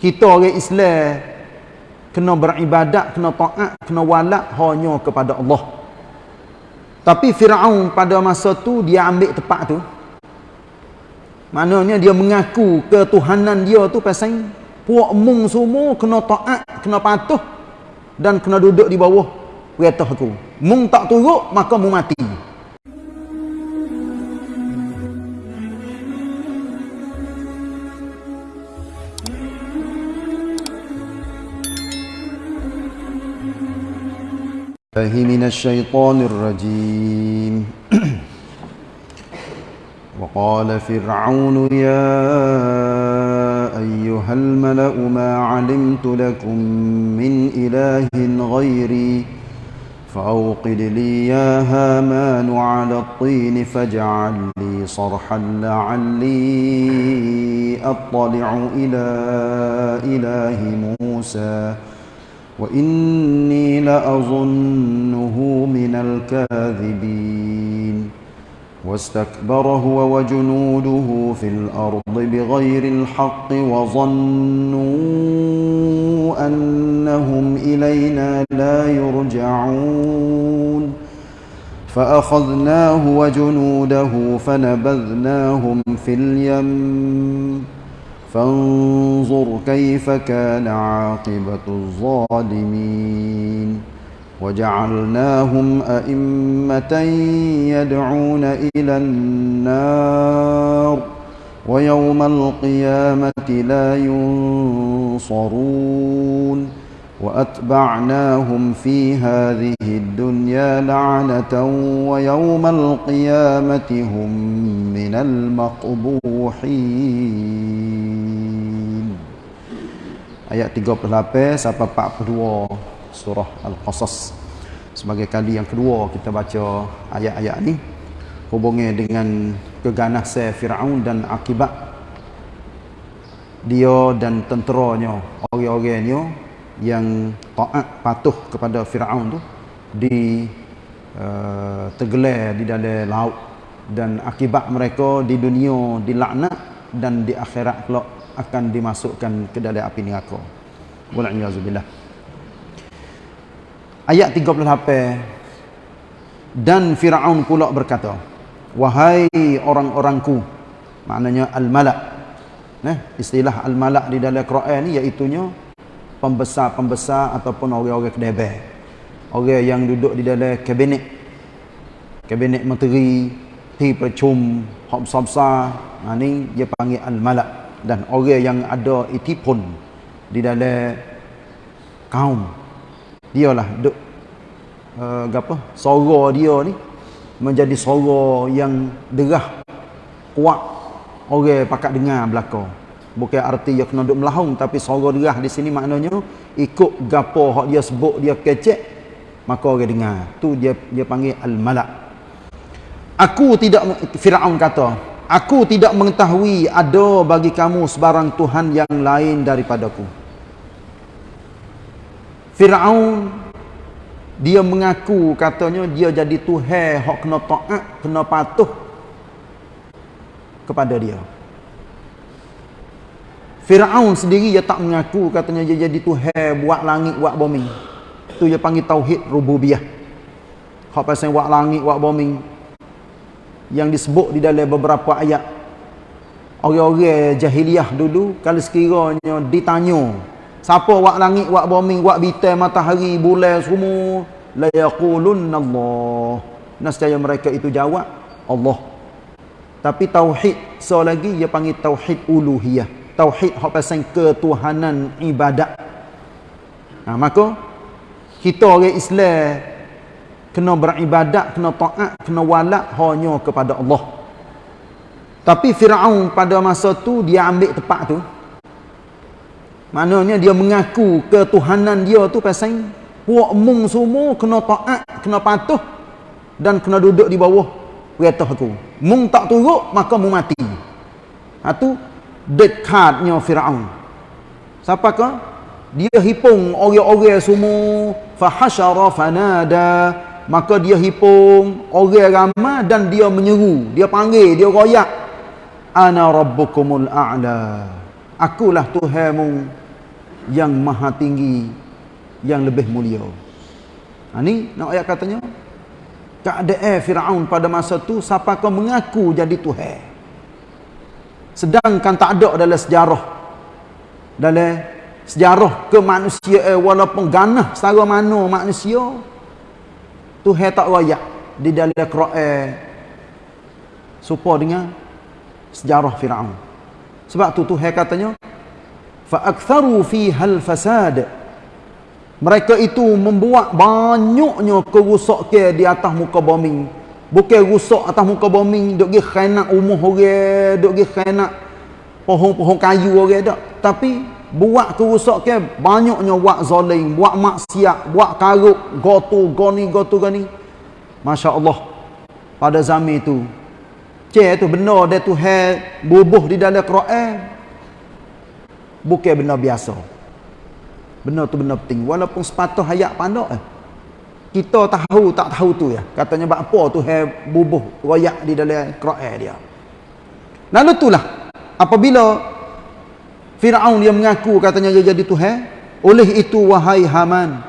kita orang Islam kena beribadat, kena taat, kena walak hanya kepada Allah. Tapi Firaun pada masa tu dia ambil tempat tu. Maknanya dia mengaku ketuhanan dia tu pasal puak mung semua kena taat, kena patuh dan kena duduk di bawah perintah aku. Mung tak turut maka mung mati. الله من الشيطان الرجيم وقال فرعون يا أيها الملأ ما علمت لكم من إله غيري فأوقد لي يا هامان على الطين فاجعل لي صرحا لعلي أطلع إلى إله موسى وإني لأظنه من الكاذبين. واستكبر هو وجنوده في الأرض بغير الحق وظنوا أنهم إلينا لا يرجعون. فأخذناه وجنوده فنبذناهم في اليم. فانظر كيف كان عاقبة الظالمين. وجعلناهم أئمة يدعون إلى النار ويوم القيامة لا ينصرون. وأتبعناهم في هذه الدنيا لعنة ويوم القيامة هم من المقبوحين Ayat 38 sampai 42 surah Al-Qasas Sebagai kali yang kedua kita baca ayat-ayat ni Hubungnya dengan keganasan Fir'aun dan akibat Dia dan tenteranya, orang-orangnya yang taat patuh kepada Firaun tu di uh, tergelar di dalam laut dan akibat mereka di dunia dilaknat dan di akhirat pula akan dimasukkan ke dalam api neraka. Wal'iyazubillah. Ayat 38 dan Firaun pula berkata, "Wahai orang-orangku," maknanya al-malak. Nah, istilah al-malak di dalam Quran ni iaitu pembesar-pembesar ataupun orang-orang kedebel. Orang yang duduk di dalam kabinet. Kabinet menteri, ti percum, hak besar-besar. Ha, ni dia panggil al-malak. Dan orang yang ada itipun di dalam kaum. Dialah duk uh, apa? Suara dia ni menjadi suara yang derah kuat orang pakat dengar belakang bukan arti dia kena duduk melahung tapi suara derah di sini maknanya ikut gapo hak dia sebut dia kecek maka orang dengar. Tu dia dia panggil al-malak. Aku tidak Firaun kata aku tidak mengetahui ada bagi kamu sebarang tuhan yang lain daripadaku. Firaun dia mengaku katanya dia jadi tuhan hak kena taat kena patuh kepada dia Firaun sendiri dia tak mengaku katanya dia jadi Tuhan buat langit buat bumi. Tu dia panggil tauhid rububiyah. Hak pasal buat langit buat bumi yang disebut di dalam beberapa ayat. Orang-orang jahiliah dulu kalau sekiranya ditanya siapa buat langit buat bumi buat bintang matahari bulan semua la yaqulunna Allah. Nescaya mereka itu jawab Allah. Tapi tauhid so lagi dia panggil tauhid uluhiyah tauhid hak pasal ketuhanan ibadat. Ha, maka kita orang Islam kena beribadat, kena taat, kena walak hanya kepada Allah. Tapi Firaun pada masa tu dia ambil tempat tu. Maknanya dia mengaku ketuhanan dia tu pasal puak mung semua kena taat, kena patuh dan kena duduk di bawah perintah aku. Mung tak turut maka mung mati. Ha tu dekatnya Firaun. Siapakah? Dia hipung orang-orang semua fahasyara fanada maka dia hipung orang ramai dan dia menyeru, dia panggil, dia royak ana rabbukumul a'la. Akulah Tuhanmu yang maha tinggi yang lebih mulia. Ha ni nak ayat katanya keadaan Firaun pada masa tu siapa kau mengaku jadi tuhan. Sedangkan tak ada dalam sejarah. Dalam sejarah ke manusia eh, walaupun ganah setara mana manusia Tuhan tak royak di dalam Quran supaya dengan sejarah Firaun. Sebab tu Tuhan katanya fa aktharu hal fasad. Mereka itu membuat banyaknya kerusakan di atas muka bumi bukan rusak atas muka bumi duk gi khianat umur orang duk gi khianat pohon-pohon kayu orang tak tapi buat kerusakan banyaknya buat zalim buat maksiat buat karuk gotu goni gotu gani masya-Allah pada zaman itu cek tu benar dia tu bubuh di dalam Quran. Bukan benda biasa. Benda tu benda penting. Walaupun sepatah hayat pandak eh. Kita tahu tak tahu tu ya. Katanya buat apa tu hai bubuh royak di dalam Quran dia. Lalu itulah apabila Fir'aun dia mengaku katanya dia jadi Tuhan oleh itu wahai Haman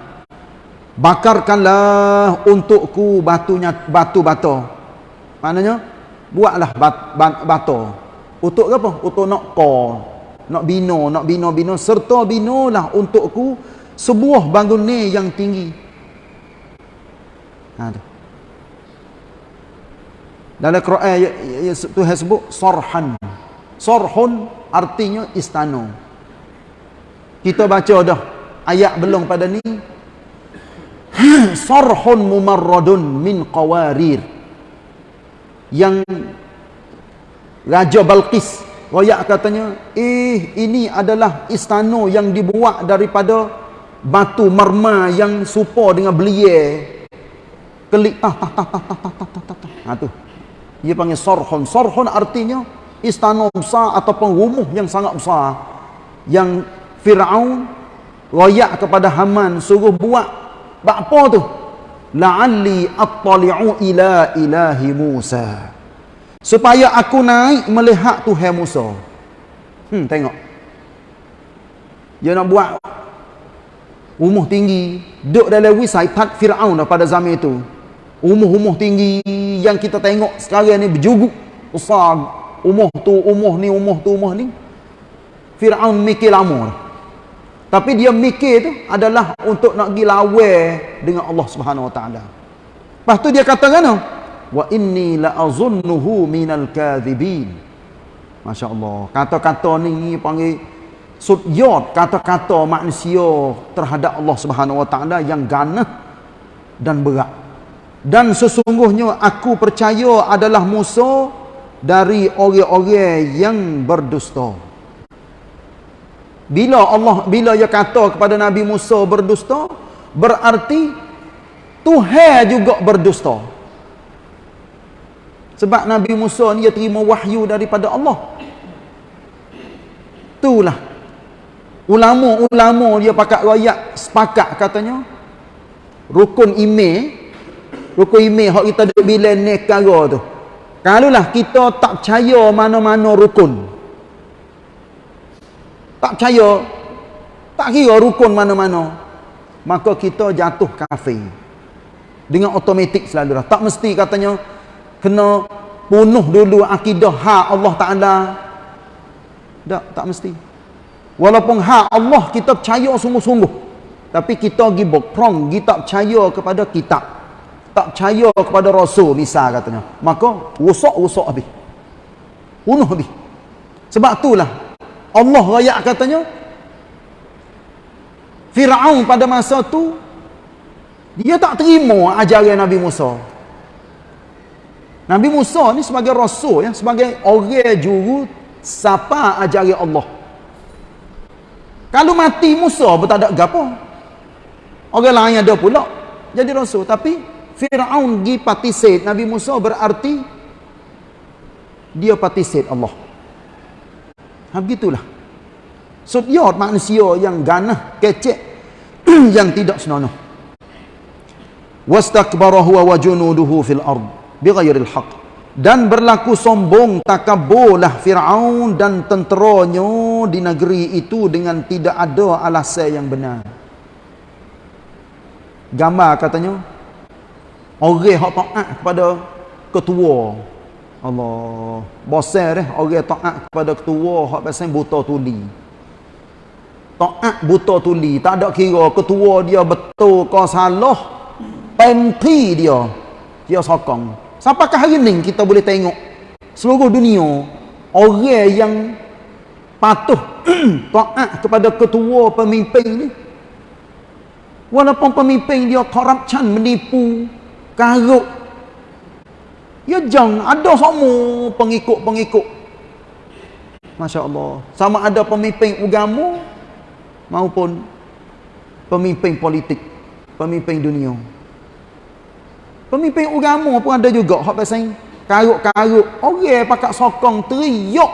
bakarkanlah untukku batunya batu batu maknanya buatlah bat, bat, untuk apa? Untuk nak kau nak bina, nak bina-bina serta binalah untukku sebuah bangunan yang tinggi. Ha tu. Dalam Quran ya, ya, ya, Tuhan sebut sarhan. Sarhun artinya istana. Kita baca dah ayat belum pada ni. sarhun mumarradun min qawarir. Yang Raja Balqis Royak katanya, eh ini adalah istana yang dibuat daripada batu marma yang serupa dengan belia. Kelik tah tah tah tah tah tah tah tah tah. Ha tu. Dia panggil sorhon. Sorhon artinya istana besar ataupun rumah yang sangat besar. Yang Fir'aun royak kepada Haman suruh buat apa tu? La'alli attali'u ila ilahi Musa supaya aku naik melihat Tuhan Musa. Hmm, tengok. Dia nak buat rumah tinggi, duduk dalam wisaitat Firaun pada zaman itu. Rumah-rumah tinggi yang kita tengok sekarang ni berjuguk besar. Rumah tu, rumah ni, rumah tu, rumah ni. Firaun mikir lama. Tapi dia mikir tu adalah untuk nak pergi lawan dengan Allah Subhanahu Wa Taala. Lepas tu dia kata kan? wa inni la azunnuhu minal kadhibin masyaallah kata-kata ni panggil sudyot kata-kata manusia terhadap Allah Subhanahu wa taala yang ganah dan berat dan sesungguhnya aku percaya adalah Musa dari orang-orang yang berdusta bila Allah bila dia kata kepada Nabi Musa berdusta berarti Tuhan juga berdusta sebab Nabi Musa ni dia terima wahyu daripada Allah. Itulah. Ulama-ulama dia pakat royak sepakat katanya. Rukun ime. Rukun ime hak kita duduk bila nekara tu. Kalaulah kita tak percaya mana-mana rukun. Tak percaya. Tak kira rukun mana-mana. Maka kita jatuh kafir. Dengan otomatik selalu dah. Tak mesti katanya kena bunuh dulu akidah hak Allah Ta'ala tak, tak mesti walaupun hak Allah kita percaya sungguh-sungguh tapi kita pergi berprong kita percaya kepada kitab tak percaya kepada rasul misal katanya. Maka rusak-rusak habis. Bunuh habis. Sebab itulah Allah rakyat katanya Fir'aun pada masa tu dia tak terima ajaran Nabi Musa. Nabi Musa ni sebagai rasul ya, sebagai orang juru siapa ajari Allah. Kalau mati Musa pun tak gapo. Orang lain ada pula jadi rasul. Tapi Firaun gi patisit Nabi Musa berarti dia patisit Allah. Ha begitulah. Sudyot manusia yang ganah kecek yang tidak senonoh. Wastakbara huwa wa junuduhu fil ardh bighairil haq dan berlaku sombong takaburlah Fir'aun dan tenteranya di negeri itu dengan tidak ada alasan yang benar gambar katanya orang hak taat kepada ketua. Allah. Bosan dah orang taat kepada ketua hak pasal buta tuli. Taat buta tuli tak ada kira ketua dia betul ke salah penti dia dia sokong. Sampakah hari ni kita boleh tengok seluruh dunia orang yang patuh taat kepada ketua pemimpin ni? Walaupun pemimpin dia korupsi menipu karuk. Ya jangan ada semua pengikut-pengikut. Masya Allah sama ada pemimpin agama maupun pemimpin politik pemimpin dunia. Pemimpin agama pun ada juga hak pasal karuk-karuk. Orang pakat sokong teriak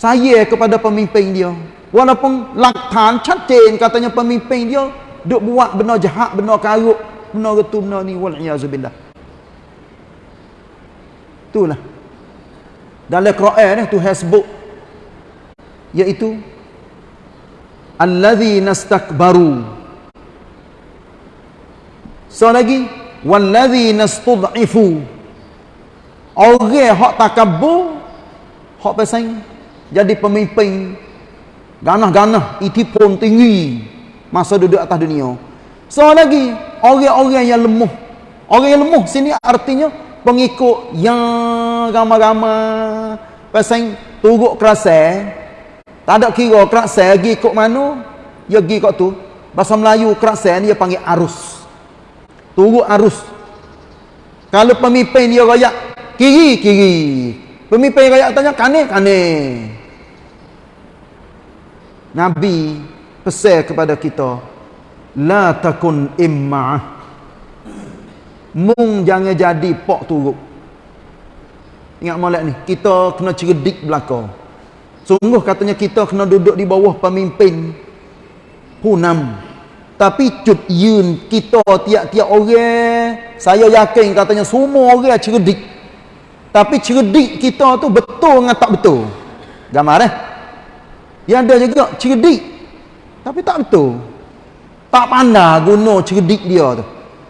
saya kepada pemimpin dia. Walaupun laktan cantik katanya pemimpin dia duk buat benda jahat, benda benda getu, benda ni? Wal iazubillah. Itulah. Dalam Quran ni tu hasbuk. Iaitu allazi nastakbaru. So lagi wallazi nastud'ifu orang hak takabur hak pasang jadi pemimpin. Ganah-ganah itipun tinggi. Masa duduk atas dunia so lagi orang-orang yang lemah orang yang lemah sini artinya pengikut yang ramai-ramai. Pasang turut kerasa tak ada kira kerasa pergi ikut mana dia pergi kat tu. Bahasa Melayu kerasa ni dia panggil arus. Turut arus. Kalau pemimpin dia rakyat kiri kiri. Pemimpin rakyat tanya kanan kanan. Nabi pesan kepada kita la takun imma'ah mung jangan jadi pok turut ingat molek ni kita kena cerdik belaka. Sungguh katanya kita kena duduk di bawah pemimpin. Punam tapi cut yun kita tiap-tiap orang saya yakin katanya semua orang cerdik. Tapi cerdik kita tu betul dengan tak betul? Gambar eh? Yang ada juga cerdik tapi tak betul tak pandai guna cerdik dia tu.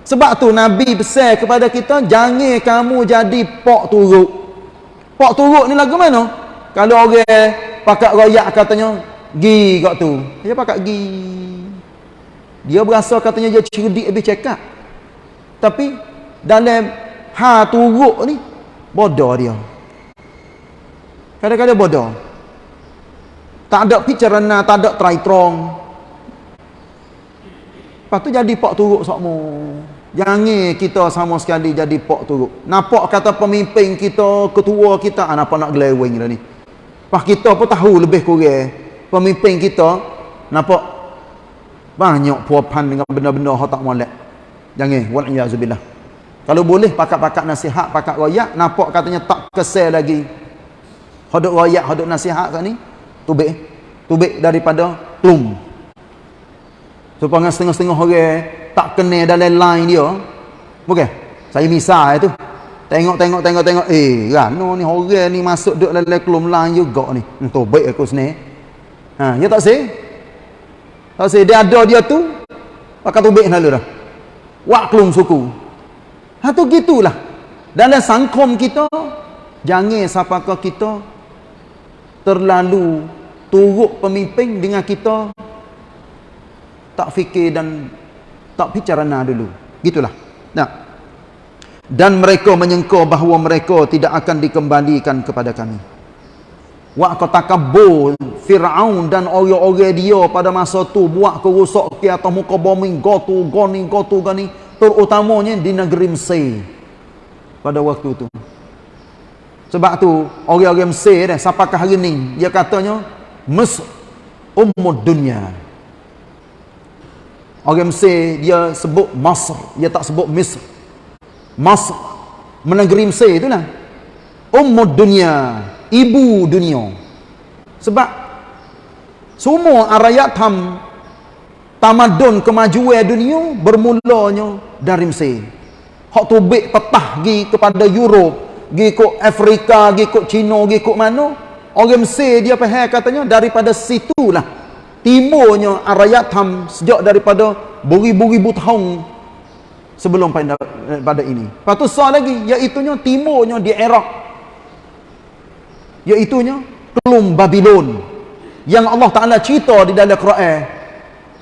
Sebab tu Nabi besar kepada kita jangan kamu jadi pok turuk. Pok turuk ni lagu mana? Kalau orang pakat royak katanya gi kat tu. Dia pakat gi. Dia berasa katanya dia cerdik lebih cekap tapi dalam ha turuk ni bodoh dia. Kadang-kadang bodoh. Tak ada pikiran tak ada try trong lepas tu jadi pak turuk sokmo jangan kita sama sekali jadi pak turuk. Nampak kata pemimpin kita ketua kita ah, nampak nak geleweng dah ni. Lepas kita pun tahu lebih kurang pemimpin kita nampak banyak puapan dengan benda-benda yang tak molek. Jangan waliyazubillah. Kalau boleh pakat-pakat nasihat pakat royak nampak katanya tak kesel lagi. Hodok royak hodok nasihat kat ni tubik. Tubik daripada plum supaya setengah-setengah orang tak kena dalam line dia. Bukan? Saya misal itu tengok tengok tengok tengok. Eh kan? No ni orang ni masuk duk dalam klum line juga ni. Untuk baik aku sini ha ya tak sih? Tak say dia ada dia tu pakai tubik lalu dah. Wak kelum suku. Ha tu gitulah. Dalam sangkom kita jangan siapakah kita terlalu turut pemimpin dengan kita tak fikir dan tak bicarana dulu. Gitulah. Nah. Dan mereka menyangka bahawa mereka tidak akan dikembalikan kepada kami. Wak takabur Fir'aun dan orang-orang dia pada masa tu buat kerusak ke atas muka bumi gotu goni gotu gani terutamanya di negeri Mesir pada waktu tu sebab tu orang-orang Mesir dah sampakah hari ni dia katanya Mesir ummud dunia orang Mesir dia sebut Masr. Dia tak sebut Mesir Masr. Menegeri Mesir itulah ummud dunia ibu dunia. Sebab semua arayat tam tamadun kemajuan dunia bermulanya dari Mesir. Hak tubik petah pergi kepada Europe gi ikut Afrika gi ikut Cina gi ikut mana. Orang Mesir dia faham katanya daripada situlah timurnya Arayatam sejak daripada beribu-ribu tahun sebelum pada, ini. Lepas tu soal lagi iaitunya timurnya di Iraq. Iaitunya kelum Babylon yang Allah Ta'ala cerita di dalam Quran.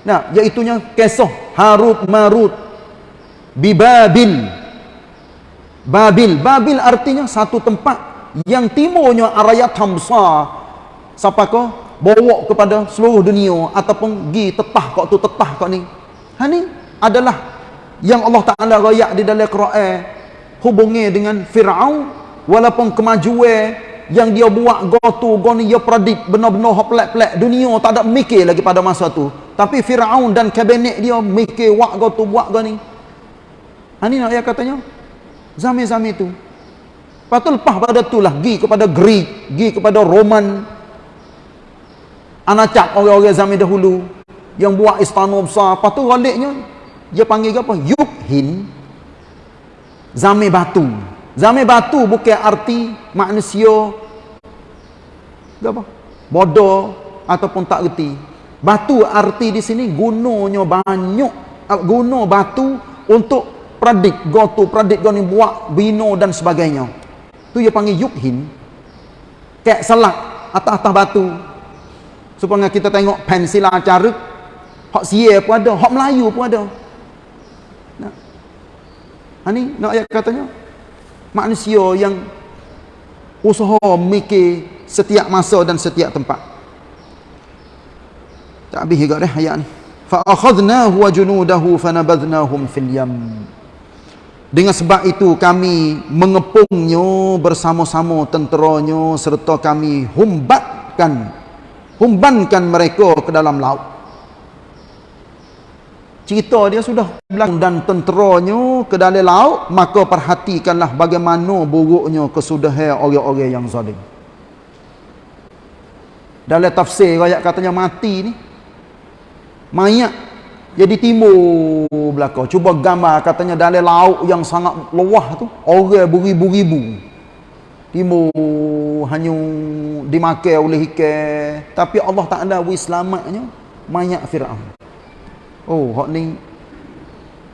Nah iaitunya kisah Harut Marut. Bibabil. Babil. Babil artinya satu tempat yang timurnya Arayat Hamsa siapa kau bawa kepada seluruh dunia ataupun gi tetah kau tu tetah kau ni ha ni adalah yang Allah Ta'ala rayak di dalam Quran hubungi dengan Fir'aun walaupun kemajuan yang dia buat gotu goni dia predict benar-benar hak pelak-pelak dunia tak ada mikir lagi pada masa tu tapi Fir'aun dan kabinet dia mikir buat gotu buat goni ha ni nak ya katanya Zami-zami tu. Lepas tu lepas pada tu lah. Gi kepada Greek. Gi kepada Roman. Anacak orang-orang zaman dahulu. Yang buat istana besar. Lepas tu raliknya. Dia panggil apa? Yukhin. Zami batu. Zami batu bukan arti manusia. Apa? Bodoh. Ataupun tak reti. Batu arti di sini gunanya banyak. Guna batu untuk pradik gotu pradik goni buat bino dan sebagainya tu dia panggil yukhin kek selak atas-atas batu supaya kita tengok pensila cara hak sia pun ada hak Melayu pun ada. Nah. Ha ni nak ayat katanya? Manusia yang usaha mikir setiap masa dan setiap tempat. Tak habis juga dah ayat ni. Fa akhadnahu wa junudahu fanabadhnahum fil yam. Dengan sebab itu kami mengepungnya bersama-sama tenteranya serta kami humbatkan humbankan mereka ke dalam laut. Cerita dia sudah dan tenteranya ke dalam laut maka perhatikanlah bagaimana buruknya kesudahan orang-orang yang zalim. Dalam tafsir ayat katanya mati ni mayat jadi timur belakang. Cuba gambar katanya dalam laut yang sangat luah tu. Orang beribu-ribu. Timur hanya dimakai oleh ikan. Tapi Allah ada wis selamatnya. Mayat Fir'aun. Oh, hak ni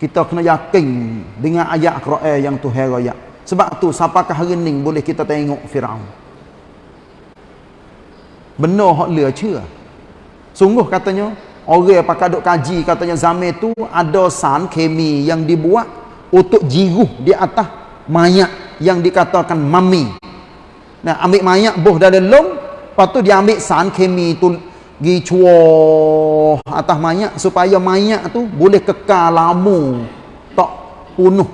kita kena yakin dengan ayat Quran yang tu raya. Sebab tu siapakah hari ni boleh kita tengok Firaun. Benar hak dia cia. Sungguh katanya Orang pakai duk kaji katanya zaman tu ada san kemi yang dibuat untuk jiruh di atas mayat yang dikatakan mami. Nah, ambil mayat boh dari lom, lepas tu dia ambil san kemi tu gi cuah atas mayat supaya mayat tu boleh kekal lama tak punuh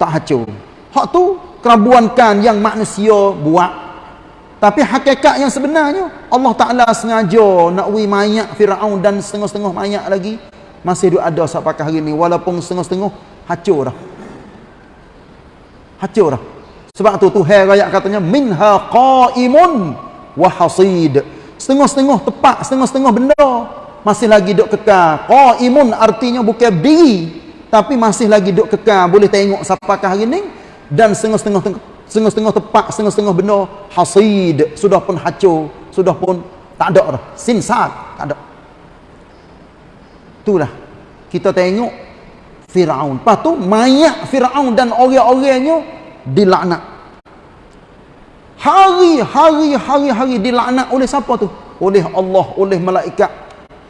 tak hancur. Hak tu kerabuankan yang manusia buat tapi hakikat yang sebenarnya Allah Ta'ala sengaja nak wi mayat Fir'aun dan setengah-setengah mayat lagi masih ada sampai hari ini walaupun setengah-setengah hancur dah. Hancur dah. Sebab tu Tuhan rakyat katanya minha qa'imun wa hasid. Setengah-setengah tepat, setengah-setengah benda masih lagi duk kekal. Qa'imun artinya bukan berdiri tapi masih lagi duk kekal boleh tengok sampai hari ini dan setengah-setengah setengah-setengah tepat, setengah-setengah benda hasid, sudah pun hancur, sudah pun tak ada dah. Sinsat, tak ada. Itulah. Kita tengok Firaun. Lepas tu mayat Firaun dan orang-orangnya dilaknat. Hari-hari hari-hari dilaknat oleh siapa tu? Oleh Allah, oleh malaikat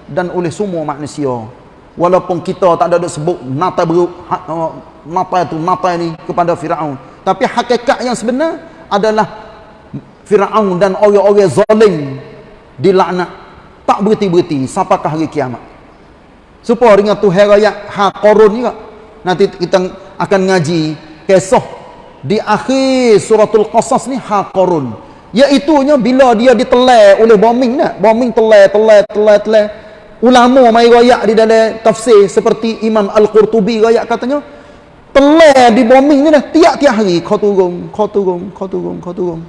dan oleh semua manusia. Walaupun kita tak ada sebut nata beruk, ha, nata itu, nata ini kepada Firaun tapi hakikat yang sebenar adalah Firaun dan orang-orang zalim dilaknat tak berhenti-berhenti sampailah hari kiamat supaya dengan Tuhan raya ha korun juga nanti kita akan ngaji kisah di akhir suratul qasas ni ha korun iaitunya bila dia ditelai oleh bombing nak bombing telai telai telai telai ulama mai royak di dalam tafsir seperti Imam Al-Qurtubi royak katanya Telah di bombing ni dah tiap-tiap hari kau turun, kau turun, kau turun, kau turun.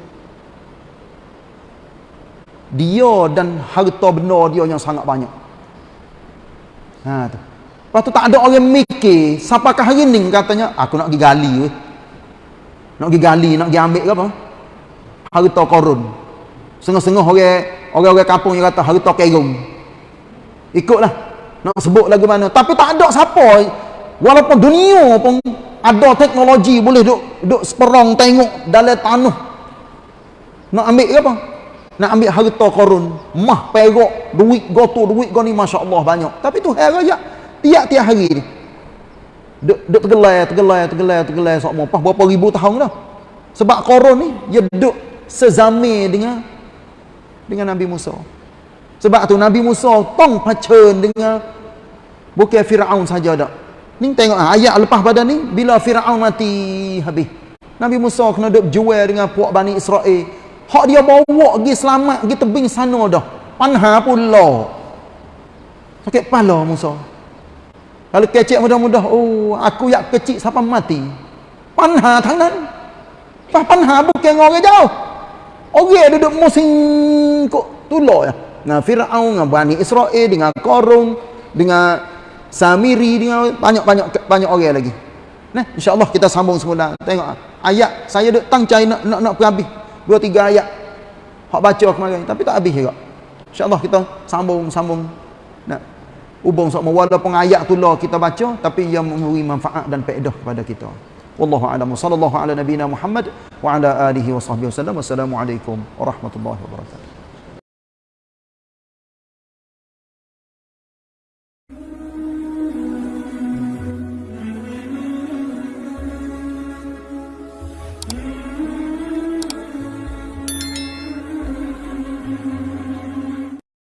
Dia dan harta benda dia yang sangat banyak. Ha tu. Lepas tu tak ada orang mikir, siapakah hari ni katanya, aku nak pergi gali weh. Nak pergi gali nak pergi ambil ke apa? Harta korun. Sengah-sengah orang orang-orang kampung yang kata harta kerung ikutlah. Nak sebut lagu mana. Tapi tak ada siapa. Walaupun dunia pun ada teknologi boleh duk duk seperong tengok dalam tanah. Nak ambil ke apa? Nak ambil harta korun. Mah perak duit goto duit kau ni Masya Allah banyak. Tapi tu hari raya tiap-tiap hari ni duk, duk tergelai tergelai tergelai tergelai sok apa berapa ribu tahun dah sebab korun ni dia duk sezame dengan dengan Nabi Musa sebab tu Nabi Musa tong pacen dengan bukan Firaun saja dak ni tengok ah, ayat lepas pada ni bila Firaun mati habis Nabi Musa kena duk jual dengan puak Bani Israel Hak dia bawa pergi selamat pergi tebing sana dah. Panha pula. Sakit kepala Musa. Kalau kecik mudah-mudah, oh aku yak kecil sampai mati. Panha tangan. Pas panha bukan orang jauh. Orang duduk musim kok tulo ya. Nah Firaun dengan Bani Israel dengan Korun dengan Samiri dengan banyak-banyak banyak orang lagi. Nah, insya-Allah kita sambung semula. Tengok ayat saya duk tangcai nak nak nak habis dua tiga ayat hak baca kemarin tapi tak habis juga insyaallah kita sambung-sambung nak hubung sama walaupun ayat tu lah kita baca tapi ia memberi manfaat dan faedah kepada kita. Wallahu a'lam. Sallallahu ala nabiyina muhammad wa ala alihi wa sahbihi wasallam wassalamu alaikum warahmatullahi wabarakatuh